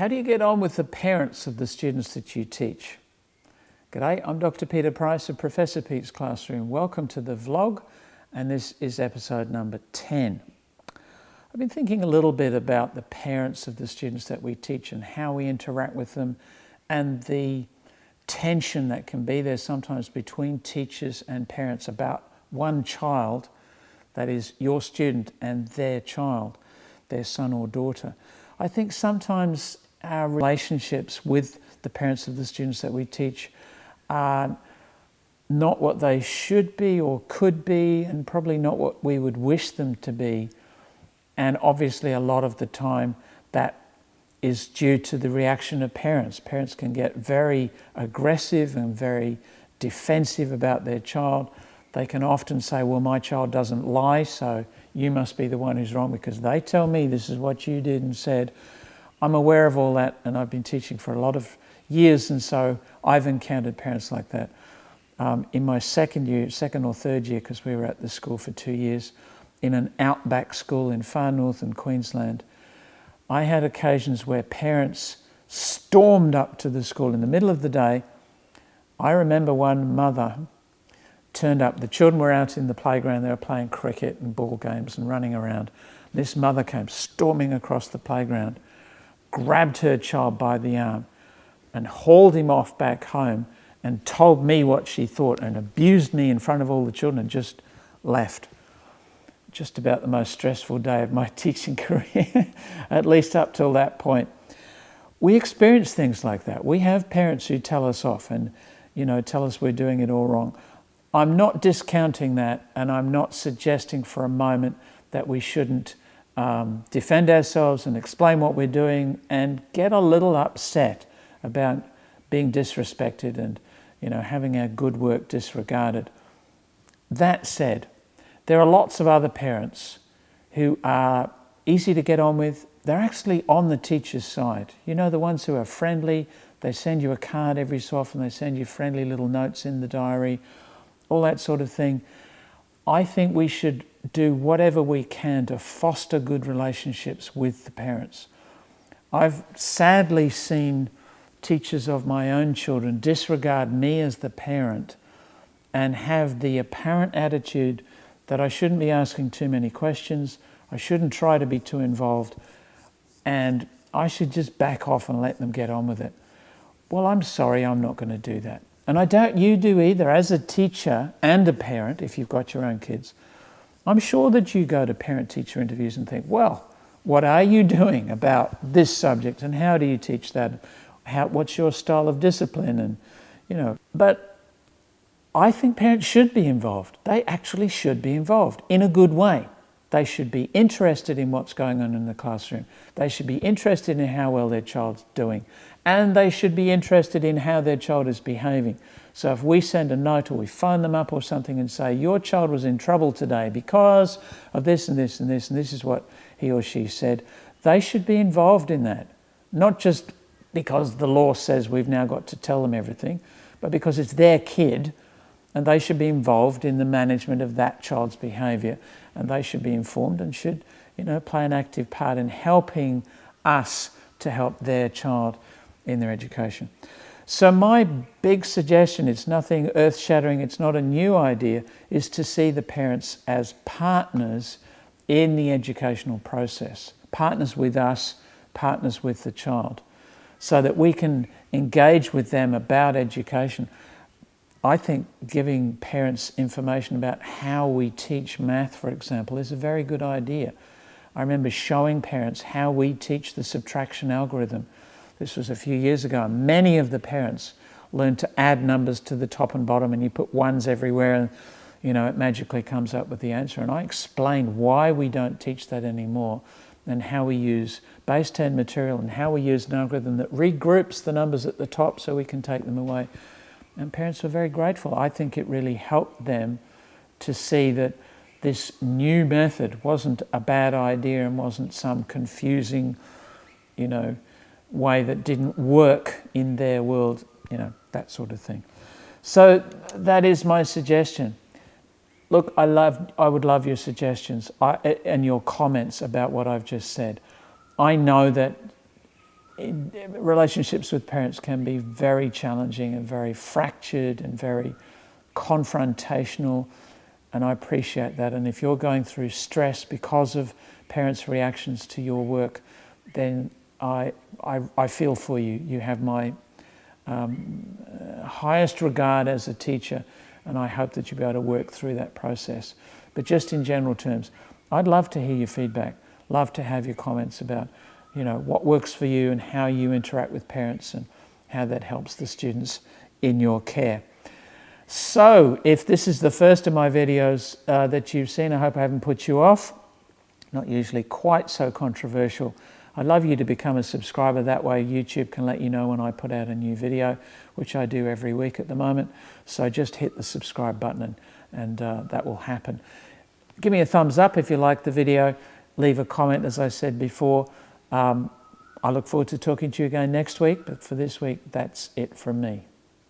How do you get on with the parents of the students that you teach? G'day, I'm Dr. Peter Price of Professor Pete's Classroom. Welcome to the vlog, and this is episode number 10. I've been thinking a little bit about the parents of the students that we teach and how we interact with them and the tension that can be there sometimes between teachers and parents about one child, that is your student and their child, their son or daughter. I think sometimes our relationships with the parents of the students that we teach are not what they should be or could be, and probably not what we would wish them to be. And obviously, a lot of the time, that is due to the reaction of parents. Parents can get very aggressive and very defensive about their child. They can often say, Well, my child doesn't lie, so you must be the one who's wrong because they tell me this is what you did and said. I'm aware of all that, and I've been teaching for a lot of years, and so I've encountered parents like that. Um, in my second year, second or third year, because we were at the school for two years, in an outback school in far northern Queensland, I had occasions where parents stormed up to the school in the middle of the day. I remember one mother turned up. The children were out in the playground. They were playing cricket and ball games and running around. This mother came storming across the playground grabbed her child by the arm and hauled him off back home and told me what she thought and abused me in front of all the children and just left. Just about the most stressful day of my teaching career, at least up till that point. We experience things like that. We have parents who tell us off and you know tell us we're doing it all wrong. I'm not discounting that and I'm not suggesting for a moment that we shouldn't um, defend ourselves and explain what we're doing and get a little upset about being disrespected and you know having our good work disregarded. That said, there are lots of other parents who are easy to get on with. They're actually on the teacher's side. You know, the ones who are friendly, they send you a card every so often, they send you friendly little notes in the diary, all that sort of thing. I think we should do whatever we can to foster good relationships with the parents. I've sadly seen teachers of my own children disregard me as the parent and have the apparent attitude that I shouldn't be asking too many questions, I shouldn't try to be too involved, and I should just back off and let them get on with it. Well, I'm sorry, I'm not going to do that. And I doubt you do either, as a teacher and a parent, if you've got your own kids. I'm sure that you go to parent teacher interviews and think, well, what are you doing about this subject and how do you teach that? How, what's your style of discipline? And, you know, but I think parents should be involved. They actually should be involved in a good way. They should be interested in what's going on in the classroom. They should be interested in how well their child's doing. And they should be interested in how their child is behaving. So if we send a note or we phone them up or something and say, your child was in trouble today because of this and this and this, and this is what he or she said, they should be involved in that. Not just because the law says we've now got to tell them everything, but because it's their kid and they should be involved in the management of that child's behaviour and they should be informed and should you know, play an active part in helping us to help their child in their education. So my big suggestion, it's nothing earth-shattering, it's not a new idea, is to see the parents as partners in the educational process. Partners with us, partners with the child. So that we can engage with them about education. I think giving parents information about how we teach math, for example, is a very good idea. I remember showing parents how we teach the subtraction algorithm this was a few years ago. Many of the parents learned to add numbers to the top and bottom and you put ones everywhere and you know, it magically comes up with the answer. And I explained why we don't teach that anymore and how we use base 10 material and how we use an algorithm that regroups the numbers at the top so we can take them away. And parents were very grateful. I think it really helped them to see that this new method wasn't a bad idea and wasn't some confusing, you know, way that didn't work in their world, you know, that sort of thing. So that is my suggestion. Look, I, love, I would love your suggestions I, and your comments about what I've just said. I know that relationships with parents can be very challenging and very fractured and very confrontational and I appreciate that and if you're going through stress because of parents' reactions to your work then I, I, I feel for you. You have my um, highest regard as a teacher and I hope that you'll be able to work through that process. But just in general terms, I'd love to hear your feedback, love to have your comments about you know, what works for you and how you interact with parents and how that helps the students in your care. So if this is the first of my videos uh, that you've seen, I hope I haven't put you off. Not usually quite so controversial. I'd love you to become a subscriber. That way YouTube can let you know when I put out a new video, which I do every week at the moment. So just hit the subscribe button and, and uh, that will happen. Give me a thumbs up if you like the video. Leave a comment, as I said before. Um, I look forward to talking to you again next week, but for this week, that's it from me.